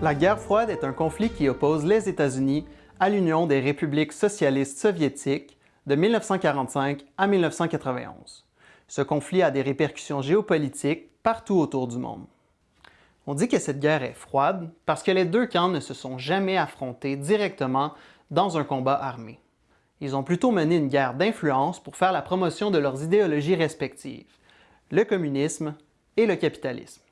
La guerre froide est un conflit qui oppose les États-Unis à l'Union des républiques socialistes soviétiques de 1945 à 1991. Ce conflit a des répercussions géopolitiques partout autour du monde. On dit que cette guerre est froide parce que les deux camps ne se sont jamais affrontés directement dans un combat armé. Ils ont plutôt mené une guerre d'influence pour faire la promotion de leurs idéologies respectives, le communisme et le capitalisme.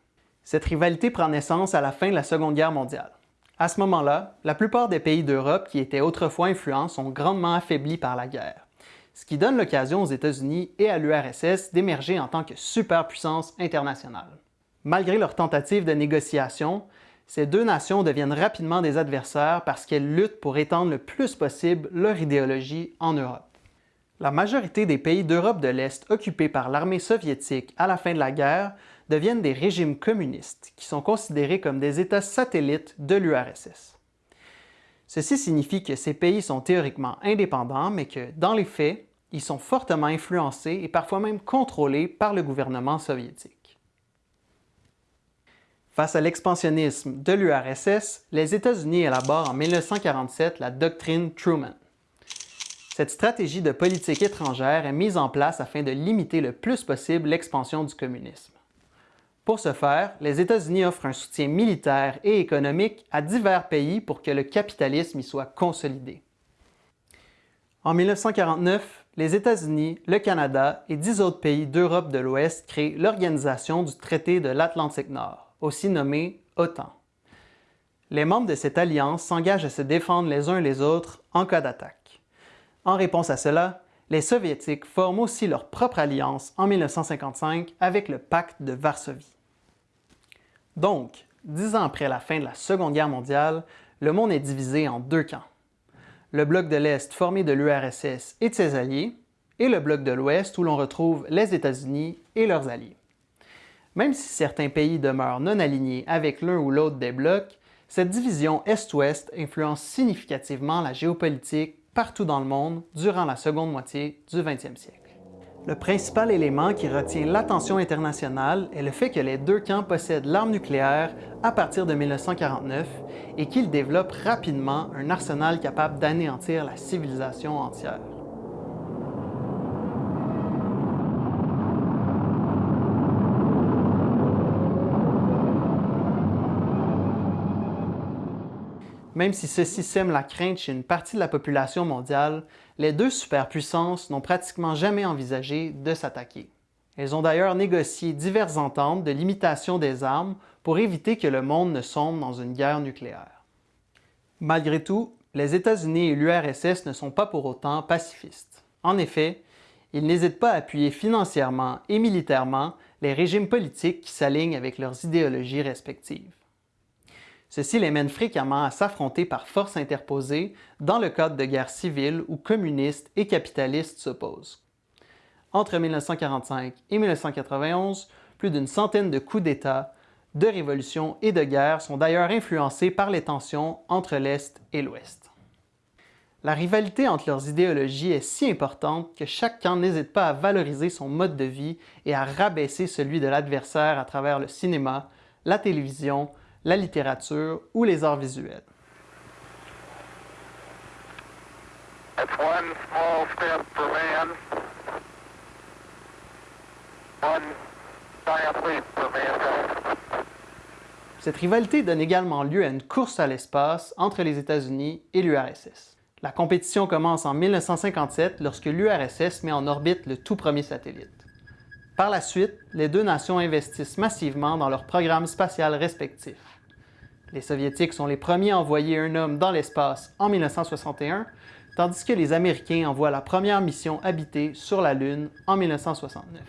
Cette rivalité prend naissance à la fin de la Seconde Guerre mondiale. À ce moment-là, la plupart des pays d'Europe qui étaient autrefois influents sont grandement affaiblis par la guerre, ce qui donne l'occasion aux États-Unis et à l'URSS d'émerger en tant que superpuissance internationale. Malgré leurs tentatives de négociation, ces deux nations deviennent rapidement des adversaires parce qu'elles luttent pour étendre le plus possible leur idéologie en Europe. La majorité des pays d'Europe de l'Est occupés par l'armée soviétique à la fin de la guerre deviennent des régimes communistes qui sont considérés comme des États satellites de l'URSS. Ceci signifie que ces pays sont théoriquement indépendants, mais que, dans les faits, ils sont fortement influencés et parfois même contrôlés par le gouvernement soviétique. Face à l'expansionnisme de l'URSS, les États-Unis élaborent en 1947 la doctrine Truman. Cette stratégie de politique étrangère est mise en place afin de limiter le plus possible l'expansion du communisme. Pour ce faire, les États-Unis offrent un soutien militaire et économique à divers pays pour que le capitalisme y soit consolidé. En 1949, les États-Unis, le Canada et dix autres pays d'Europe de l'Ouest créent l'Organisation du traité de l'Atlantique Nord, aussi nommée OTAN. Les membres de cette alliance s'engagent à se défendre les uns les autres en cas d'attaque. En réponse à cela, les Soviétiques forment aussi leur propre alliance en 1955 avec le pacte de Varsovie. Donc, dix ans après la fin de la Seconde Guerre mondiale, le monde est divisé en deux camps. Le bloc de l'Est formé de l'URSS et de ses alliés, et le bloc de l'Ouest où l'on retrouve les États-Unis et leurs alliés. Même si certains pays demeurent non alignés avec l'un ou l'autre des blocs, cette division Est-Ouest influence significativement la géopolitique partout dans le monde durant la seconde moitié du 20e siècle. Le principal élément qui retient l'attention internationale est le fait que les deux camps possèdent l'arme nucléaire à partir de 1949 et qu'ils développent rapidement un arsenal capable d'anéantir la civilisation entière. Même si ceci sème la crainte chez une partie de la population mondiale, les deux superpuissances n'ont pratiquement jamais envisagé de s'attaquer. Elles ont d'ailleurs négocié diverses ententes de limitation des armes pour éviter que le monde ne sombre dans une guerre nucléaire. Malgré tout, les États-Unis et l'URSS ne sont pas pour autant pacifistes. En effet, ils n'hésitent pas à appuyer financièrement et militairement les régimes politiques qui s'alignent avec leurs idéologies respectives. Ceci les mène fréquemment à s'affronter par force interposée dans le cadre de guerres civiles où communistes et capitalistes s'opposent. Entre 1945 et 1991, plus d'une centaine de coups d'État, de révolutions et de guerres sont d'ailleurs influencés par les tensions entre l'Est et l'Ouest. La rivalité entre leurs idéologies est si importante que chaque camp n'hésite pas à valoriser son mode de vie et à rabaisser celui de l'adversaire à travers le cinéma, la télévision, la littérature ou les arts visuels. Cette rivalité donne également lieu à une course à l'espace entre les États-Unis et l'URSS. La compétition commence en 1957 lorsque l'URSS met en orbite le tout premier satellite. Par la suite, les deux nations investissent massivement dans leurs programmes spatials respectifs. Les Soviétiques sont les premiers à envoyer un homme dans l'espace en 1961, tandis que les Américains envoient la première mission habitée sur la Lune en 1969.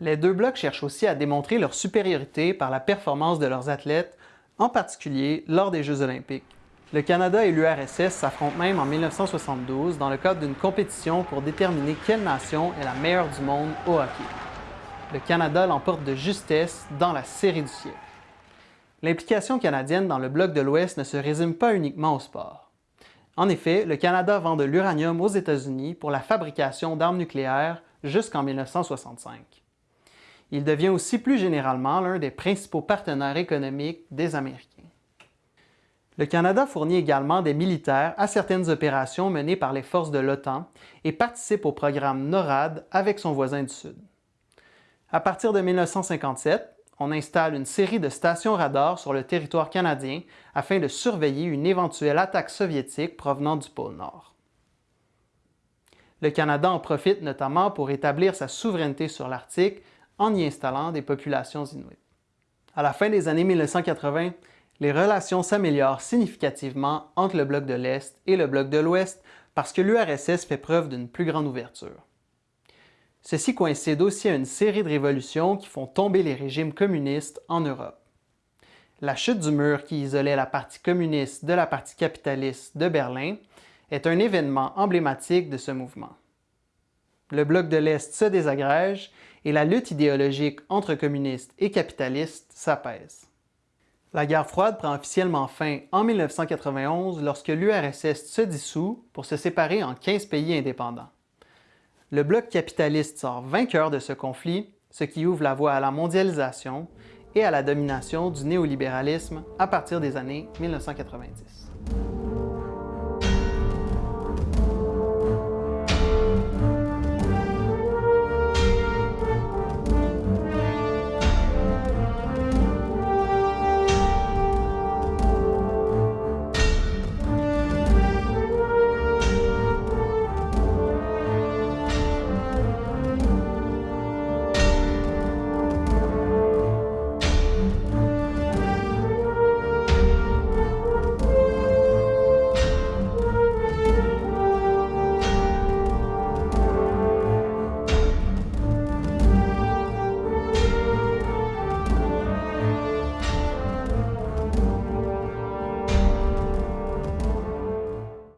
Les deux blocs cherchent aussi à démontrer leur supériorité par la performance de leurs athlètes, en particulier lors des Jeux olympiques. Le Canada et l'URSS s'affrontent même en 1972 dans le cadre d'une compétition pour déterminer quelle nation est la meilleure du monde au hockey. Le Canada l'emporte de justesse dans la série du siècle. L'implication canadienne dans le bloc de l'Ouest ne se résume pas uniquement au sport. En effet, le Canada vend de l'uranium aux États-Unis pour la fabrication d'armes nucléaires jusqu'en 1965. Il devient aussi plus généralement l'un des principaux partenaires économiques des Américains. Le Canada fournit également des militaires à certaines opérations menées par les forces de l'OTAN et participe au programme NORAD avec son voisin du Sud. À partir de 1957, on installe une série de stations radars sur le territoire canadien afin de surveiller une éventuelle attaque soviétique provenant du pôle Nord. Le Canada en profite notamment pour établir sa souveraineté sur l'Arctique en y installant des populations inuites. À la fin des années 1980, les relations s'améliorent significativement entre le bloc de l'Est et le bloc de l'Ouest parce que l'URSS fait preuve d'une plus grande ouverture. Ceci coïncide aussi à une série de révolutions qui font tomber les régimes communistes en Europe. La chute du mur qui isolait la partie communiste de la partie capitaliste de Berlin est un événement emblématique de ce mouvement. Le bloc de l'Est se désagrège et la lutte idéologique entre communistes et capitalistes s'apaise. La guerre froide prend officiellement fin en 1991 lorsque l'URSS se dissout pour se séparer en 15 pays indépendants. Le bloc capitaliste sort vainqueur de ce conflit, ce qui ouvre la voie à la mondialisation et à la domination du néolibéralisme à partir des années 1990.